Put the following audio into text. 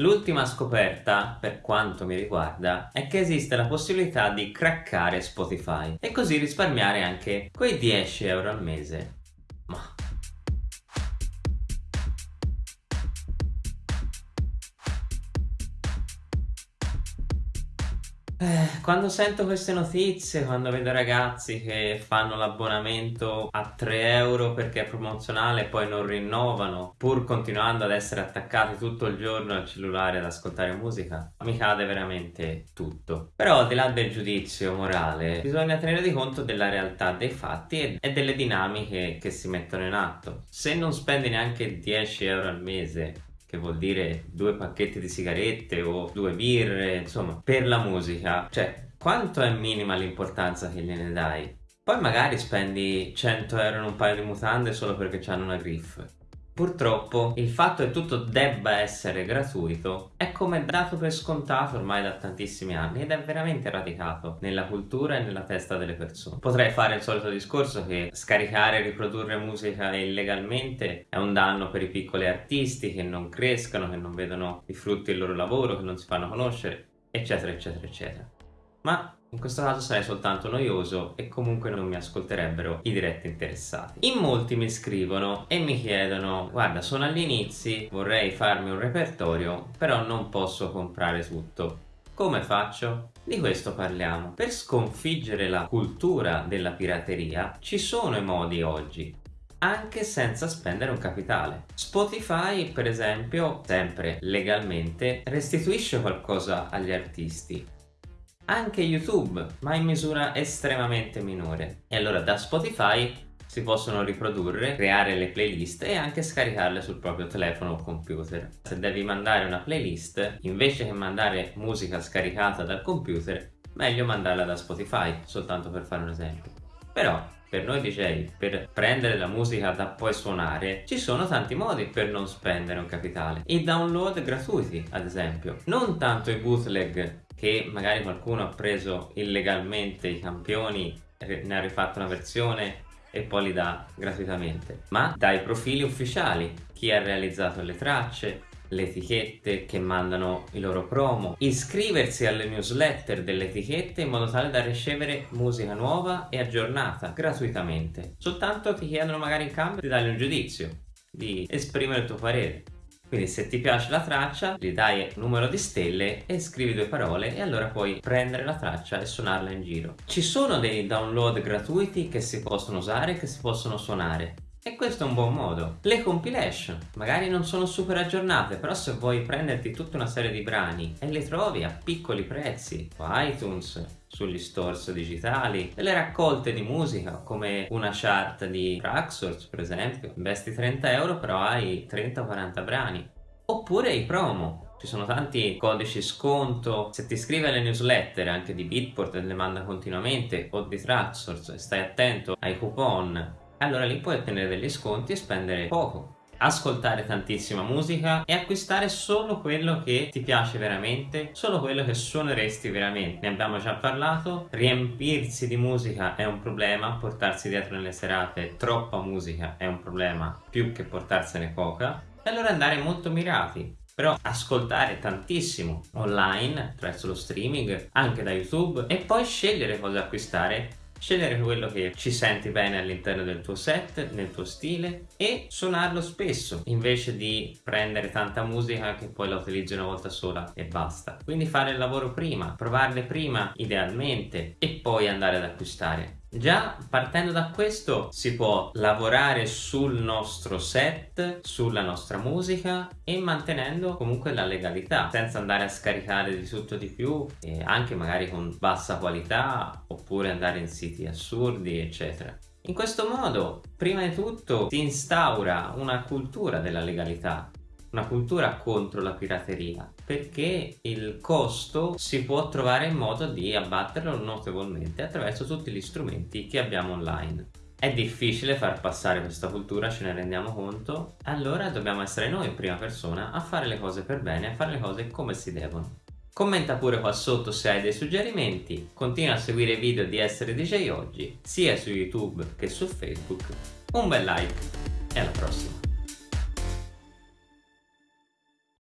L'ultima scoperta, per quanto mi riguarda, è che esiste la possibilità di craccare Spotify e così risparmiare anche quei 10 euro al mese. Eh, quando sento queste notizie, quando vedo ragazzi che fanno l'abbonamento a 3 euro perché è promozionale e poi non rinnovano, pur continuando ad essere attaccati tutto il giorno al cellulare ad ascoltare musica, mi cade veramente tutto. Però al di là del giudizio morale, bisogna tenere conto della realtà dei fatti e delle dinamiche che si mettono in atto. Se non spendi neanche 10 euro al mese che vuol dire due pacchetti di sigarette o due birre, insomma, per la musica, cioè quanto è minima l'importanza che gliene dai? Poi magari spendi 100 euro in un paio di mutande solo perché hanno una griff. Purtroppo il fatto che tutto debba essere gratuito è come dato per scontato ormai da tantissimi anni ed è veramente radicato nella cultura e nella testa delle persone. Potrei fare il solito discorso che scaricare e riprodurre musica illegalmente è un danno per i piccoli artisti che non crescano, che non vedono i frutti del loro lavoro, che non si fanno conoscere, eccetera eccetera eccetera. Ma in questo caso sarei soltanto noioso e comunque non mi ascolterebbero i diretti interessati. In molti mi scrivono e mi chiedono guarda sono agli inizi, vorrei farmi un repertorio però non posso comprare tutto. Come faccio? Di questo parliamo. Per sconfiggere la cultura della pirateria ci sono i modi oggi anche senza spendere un capitale. Spotify, per esempio, sempre legalmente, restituisce qualcosa agli artisti anche YouTube, ma in misura estremamente minore. E allora da Spotify si possono riprodurre, creare le playlist e anche scaricarle sul proprio telefono o computer. Se devi mandare una playlist, invece che mandare musica scaricata dal computer, meglio mandarla da Spotify, soltanto per fare un esempio. Però per noi DJ, per prendere la musica da poi suonare, ci sono tanti modi per non spendere un capitale. I download gratuiti, ad esempio. Non tanto i bootleg che magari qualcuno ha preso illegalmente i campioni, ne ha rifatto una versione e poi li dà gratuitamente, ma dai profili ufficiali, chi ha realizzato le tracce, le etichette che mandano i loro promo, iscriversi alle newsletter delle etichette in modo tale da ricevere musica nuova e aggiornata gratuitamente. Soltanto ti chiedono magari in cambio di dargli un giudizio, di esprimere il tuo parere. Quindi se ti piace la traccia gli dai un numero di stelle e scrivi due parole e allora puoi prendere la traccia e suonarla in giro. Ci sono dei download gratuiti che si possono usare, che si possono suonare. E questo è un buon modo. Le compilation, magari non sono super aggiornate, però se vuoi prenderti tutta una serie di brani e le trovi a piccoli prezzi, su iTunes, sugli stores digitali, delle raccolte di musica come una chart di Tracksource per esempio, investi 30 euro però hai 30-40 brani. Oppure i promo, ci sono tanti codici sconto, se ti iscrivi alle newsletter anche di Bitport e le manda continuamente o di Tracksource stai attento ai coupon allora lì puoi ottenere degli sconti e spendere poco ascoltare tantissima musica e acquistare solo quello che ti piace veramente, solo quello che suoneresti veramente. Ne abbiamo già parlato, riempirsi di musica è un problema, portarsi dietro nelle serate troppa musica è un problema più che portarsene poca, e allora andare molto mirati. Però ascoltare tantissimo online attraverso lo streaming, anche da YouTube e poi scegliere cosa acquistare scegliere quello che ci senti bene all'interno del tuo set, nel tuo stile e suonarlo spesso invece di prendere tanta musica che poi la utilizzi una volta sola e basta. Quindi fare il lavoro prima, provarle prima idealmente e poi andare ad acquistare. Già partendo da questo si può lavorare sul nostro set, sulla nostra musica e mantenendo comunque la legalità senza andare a scaricare di tutto di più e anche magari con bassa qualità oppure andare in siti assurdi eccetera. In questo modo prima di tutto si instaura una cultura della legalità una cultura contro la pirateria perché il costo si può trovare in modo di abbatterlo notevolmente attraverso tutti gli strumenti che abbiamo online. È difficile far passare questa cultura, ce ne rendiamo conto, allora dobbiamo essere noi in prima persona a fare le cose per bene, a fare le cose come si devono. Commenta pure qua sotto se hai dei suggerimenti, continua a seguire i video di Essere DJ Oggi, sia su YouTube che su Facebook. Un bel like e alla prossima!